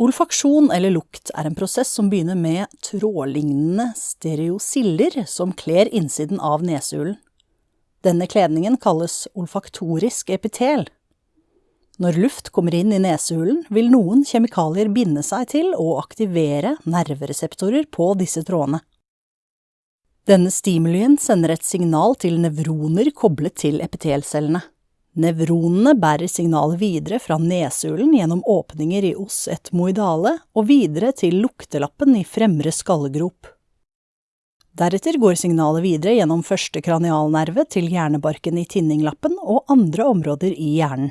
Olfaksjon eller lukt er en prosess som begynner med trådlignende stereosiller som kler innsiden av nesehulen. Denne kledningen kalles olfaktorisk epitel. Når luft kommer inn i nesehulen, vil noen kjemikalier binde seg til og aktivere nervereseptorer på disse trådene. Denne stimulien sender et signal til nevroner koblet til epitelcellene. Nevronene bærer signalet videre fra nesehulen gjennom åpninger i os etmoidale og videre til luktelappen i fremre skallegrop. Deretter går signalet videre gjennom første kranialnerve til hjernebarken i tinninglappen og andre områder i hjernen.